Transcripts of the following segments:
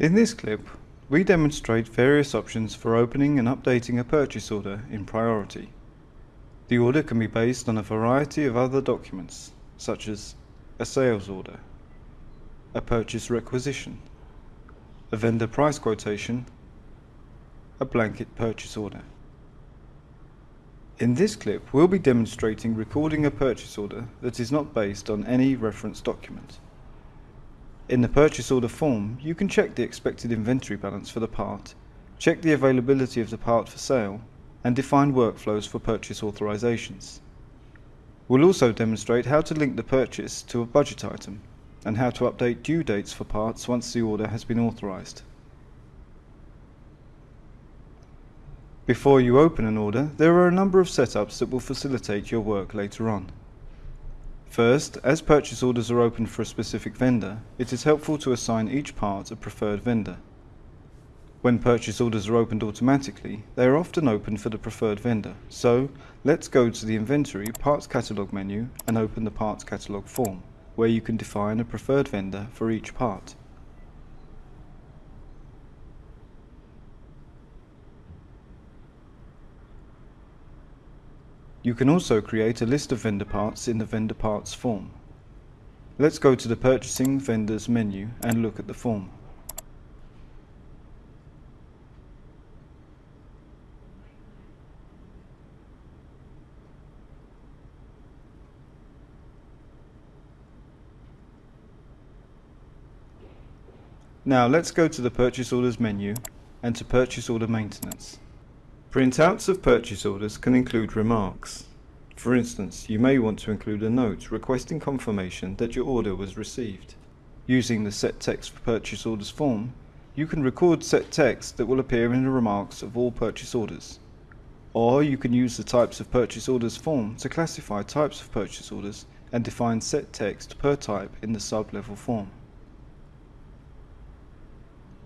In this clip, we demonstrate various options for opening and updating a purchase order in Priority. The order can be based on a variety of other documents, such as a sales order, a purchase requisition, a vendor price quotation, a blanket purchase order. In this clip, we'll be demonstrating recording a purchase order that is not based on any reference document. In the purchase order form, you can check the expected inventory balance for the part, check the availability of the part for sale, and define workflows for purchase authorizations. We'll also demonstrate how to link the purchase to a budget item and how to update due dates for parts once the order has been authorized. Before you open an order, there are a number of setups that will facilitate your work later on. First, as purchase orders are opened for a specific vendor, it is helpful to assign each part a preferred vendor. When purchase orders are opened automatically, they are often opened for the preferred vendor. So, let's go to the Inventory Parts Catalog menu and open the Parts Catalog form, where you can define a preferred vendor for each part. You can also create a list of vendor parts in the vendor parts form. Let's go to the purchasing vendors menu and look at the form. Now let's go to the purchase orders menu and to purchase order maintenance. Printouts of purchase orders can include remarks. For instance, you may want to include a note requesting confirmation that your order was received. Using the Set Text for Purchase Orders form, you can record set text that will appear in the remarks of all purchase orders. Or you can use the Types of Purchase Orders form to classify types of purchase orders and define set text per type in the sub-level form.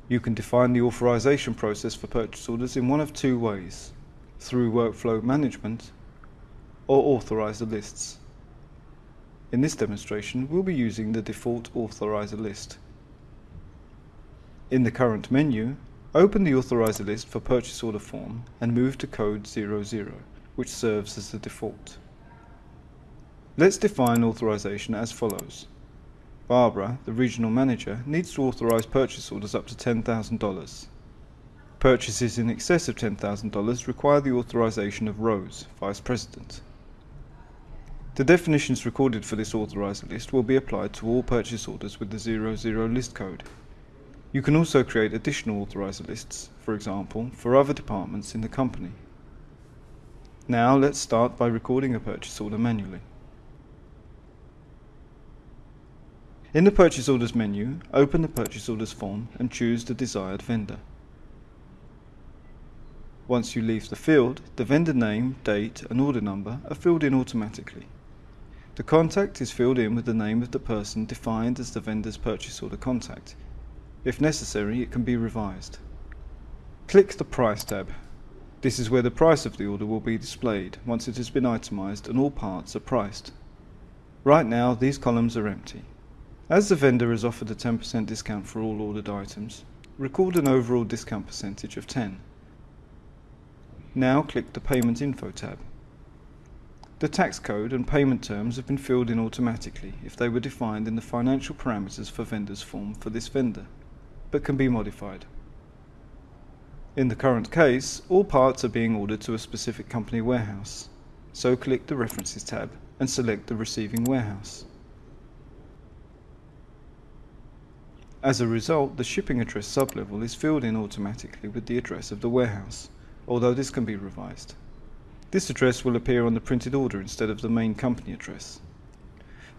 You can define the authorization process for purchase orders in one of two ways, through workflow management or authorizer lists. In this demonstration, we'll be using the default authorizer list. In the current menu, open the authorizer list for purchase order form and move to code 00, which serves as the default. Let's define authorization as follows. Barbara, the regional manager, needs to authorize purchase orders up to $10,000. Purchases in excess of $10,000 require the authorization of Rose, Vice President. The definitions recorded for this authorizer list will be applied to all purchase orders with the 00 list code. You can also create additional authorizer lists, for example, for other departments in the company. Now let's start by recording a purchase order manually. In the Purchase Orders menu, open the Purchase Orders form and choose the desired vendor. Once you leave the field, the vendor name, date and order number are filled in automatically. The contact is filled in with the name of the person defined as the vendor's purchase order contact. If necessary, it can be revised. Click the Price tab. This is where the price of the order will be displayed once it has been itemized and all parts are priced. Right now, these columns are empty. As the vendor has offered a 10% discount for all ordered items, record an overall discount percentage of 10. Now click the Payment Info tab. The tax code and payment terms have been filled in automatically if they were defined in the financial parameters for vendors form for this vendor, but can be modified. In the current case, all parts are being ordered to a specific company warehouse, so click the References tab and select the receiving warehouse. As a result, the shipping address sublevel is filled in automatically with the address of the warehouse, although this can be revised. This address will appear on the printed order instead of the main company address.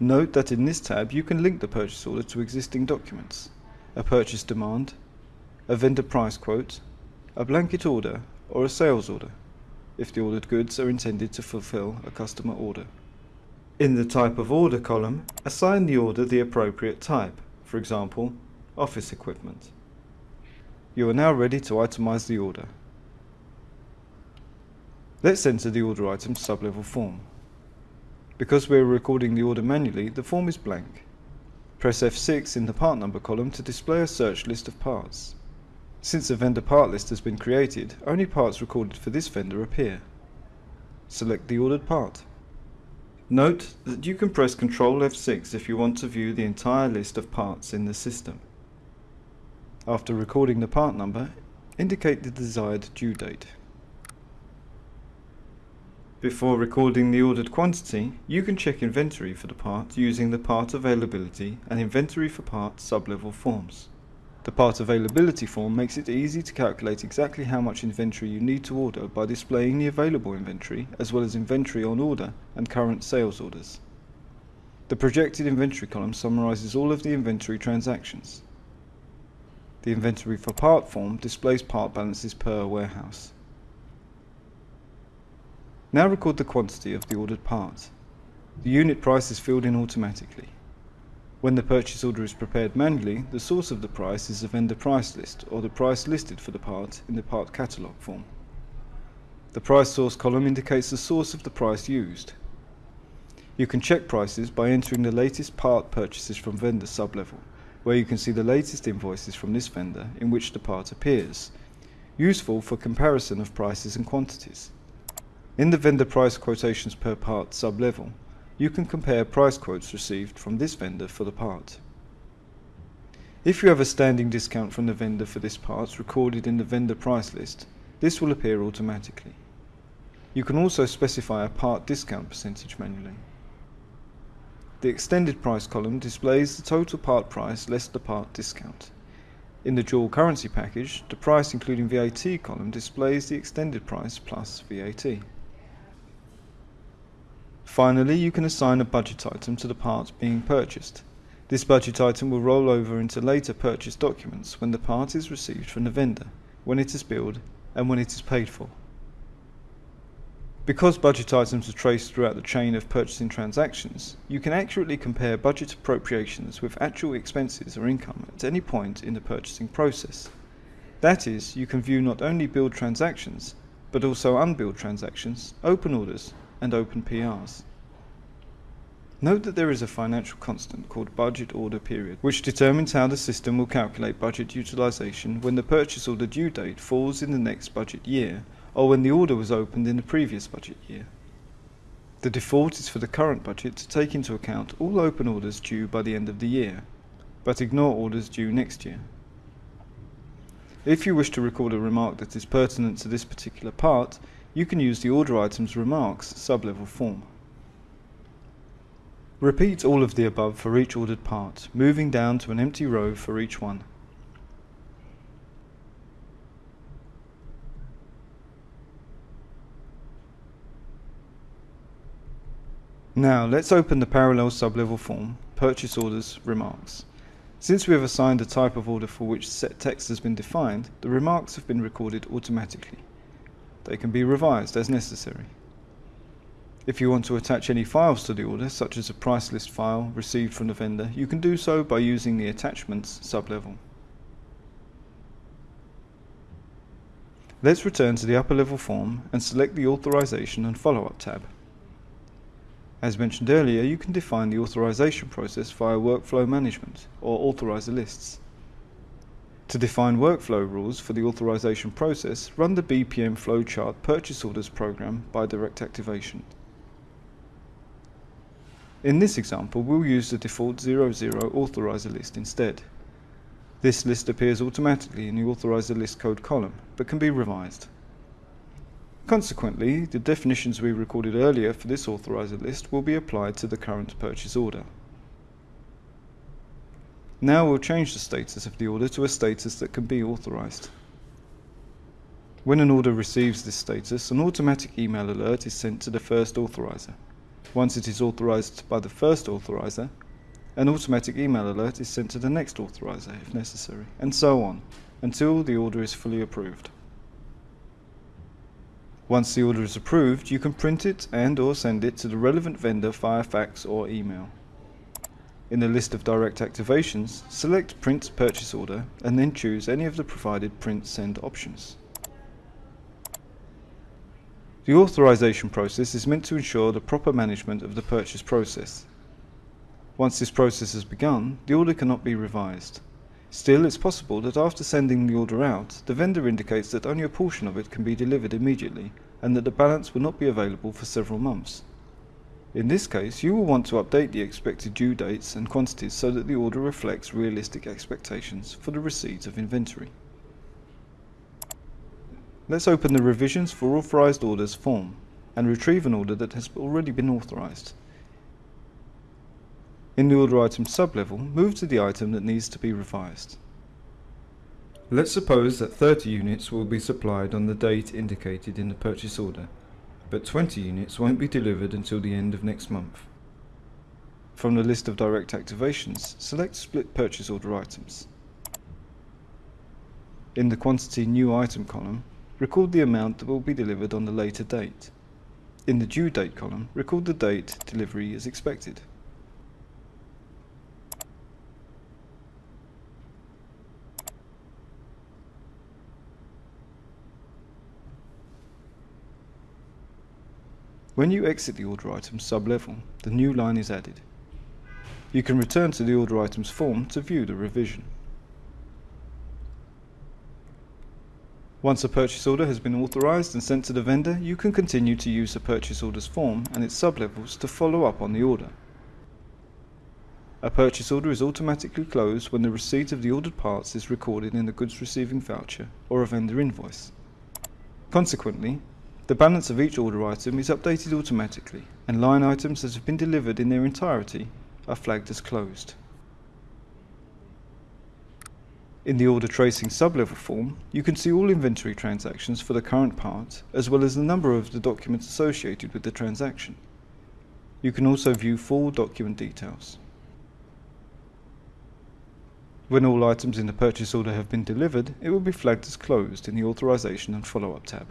Note that in this tab you can link the purchase order to existing documents, a purchase demand, a vendor price quote, a blanket order, or a sales order, if the ordered goods are intended to fulfill a customer order. In the type of order column, assign the order the appropriate type, for example, office equipment. You are now ready to itemize the order. Let's enter the order item sublevel form. Because we are recording the order manually, the form is blank. Press F6 in the part number column to display a search list of parts. Since a vendor part list has been created, only parts recorded for this vendor appear. Select the ordered part. Note that you can press Ctrl F6 if you want to view the entire list of parts in the system. After recording the part number, indicate the desired due date. Before recording the ordered quantity, you can check inventory for the part using the part availability and inventory for part sublevel forms. The part availability form makes it easy to calculate exactly how much inventory you need to order by displaying the available inventory as well as inventory on order and current sales orders. The projected inventory column summarizes all of the inventory transactions. The inventory for part form displays part balances per warehouse. Now record the quantity of the ordered part. The unit price is filled in automatically. When the purchase order is prepared manually, the source of the price is the vendor price list or the price listed for the part in the part catalogue form. The price source column indicates the source of the price used. You can check prices by entering the latest part purchases from vendor sublevel, where you can see the latest invoices from this vendor in which the part appears, useful for comparison of prices and quantities. In the vendor price quotations per part sub-level, you can compare price quotes received from this vendor for the part. If you have a standing discount from the vendor for this part recorded in the vendor price list, this will appear automatically. You can also specify a part discount percentage manually. The extended price column displays the total part price less the part discount. In the dual currency package, the price including VAT column displays the extended price plus VAT. Finally, you can assign a budget item to the part being purchased. This budget item will roll over into later purchase documents when the part is received from the vendor, when it is billed, and when it is paid for. Because budget items are traced throughout the chain of purchasing transactions, you can accurately compare budget appropriations with actual expenses or income at any point in the purchasing process. That is, you can view not only billed transactions, but also unbilled transactions, open orders, and open PRs. Note that there is a financial constant called budget order period, which determines how the system will calculate budget utilization when the purchase order due date falls in the next budget year or when the order was opened in the previous budget year. The default is for the current budget to take into account all open orders due by the end of the year, but ignore orders due next year. If you wish to record a remark that is pertinent to this particular part, you can use the order items remarks sublevel form. Repeat all of the above for each ordered part, moving down to an empty row for each one. Now let's open the parallel sublevel form, purchase orders, remarks. Since we have assigned a type of order for which set text has been defined, the remarks have been recorded automatically. They can be revised as necessary. If you want to attach any files to the order, such as a price list file received from the vendor, you can do so by using the Attachments sublevel. Let's return to the upper level form and select the Authorization and Follow-up tab. As mentioned earlier, you can define the authorization process via Workflow Management or Authorizer lists. To define workflow rules for the authorization process, run the BPM flowchart purchase orders program by direct activation. In this example, we'll use the default 00 authorizer list instead. This list appears automatically in the authorizer list code column, but can be revised. Consequently, the definitions we recorded earlier for this authorizer list will be applied to the current purchase order. Now we'll change the status of the order to a status that can be authorized. When an order receives this status, an automatic email alert is sent to the first authorizer. Once it is authorized by the first authorizer, an automatic email alert is sent to the next authorizer if necessary, and so on, until the order is fully approved. Once the order is approved, you can print it and or send it to the relevant vendor via fax or email. In the list of direct activations, select Print Purchase Order and then choose any of the provided print send options. The authorization process is meant to ensure the proper management of the purchase process. Once this process has begun, the order cannot be revised. Still, it's possible that after sending the order out, the vendor indicates that only a portion of it can be delivered immediately and that the balance will not be available for several months. In this case, you will want to update the expected due dates and quantities so that the order reflects realistic expectations for the receipt of inventory. Let's open the Revisions for Authorized Orders form and retrieve an order that has already been authorized. In the order item sublevel, move to the item that needs to be revised. Let's suppose that 30 units will be supplied on the date indicated in the purchase order, but 20 units won't be delivered until the end of next month. From the list of direct activations, select Split Purchase Order items. In the Quantity New Item column, record the amount that will be delivered on the later date. In the Due Date column, record the date delivery is expected. When you exit the order item sub-level, the new line is added. You can return to the order items form to view the revision. Once a purchase order has been authorized and sent to the vendor, you can continue to use the purchase orders form and its sublevels to follow up on the order. A purchase order is automatically closed when the receipt of the ordered parts is recorded in the goods receiving voucher or a vendor invoice. Consequently, the balance of each order item is updated automatically, and line items that have been delivered in their entirety are flagged as closed. In the order tracing sublevel form, you can see all inventory transactions for the current part, as well as the number of the documents associated with the transaction. You can also view full document details. When all items in the purchase order have been delivered, it will be flagged as closed in the Authorization and Follow-up tab.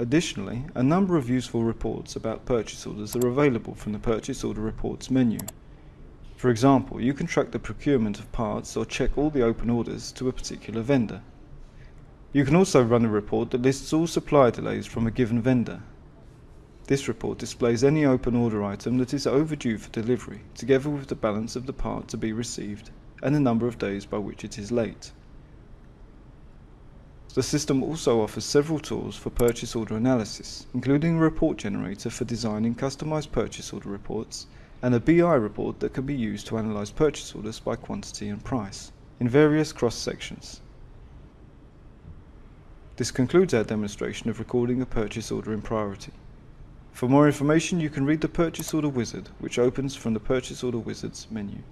Additionally, a number of useful reports about purchase orders are available from the Purchase Order Reports menu. For example, you can track the procurement of parts or check all the open orders to a particular vendor. You can also run a report that lists all supply delays from a given vendor. This report displays any open order item that is overdue for delivery, together with the balance of the part to be received and the number of days by which it is late. The system also offers several tools for purchase order analysis, including a report generator for designing customized purchase order reports and a BI report that can be used to analyze purchase orders by quantity and price in various cross sections. This concludes our demonstration of recording a purchase order in priority. For more information you can read the Purchase Order Wizard which opens from the Purchase Order Wizards menu.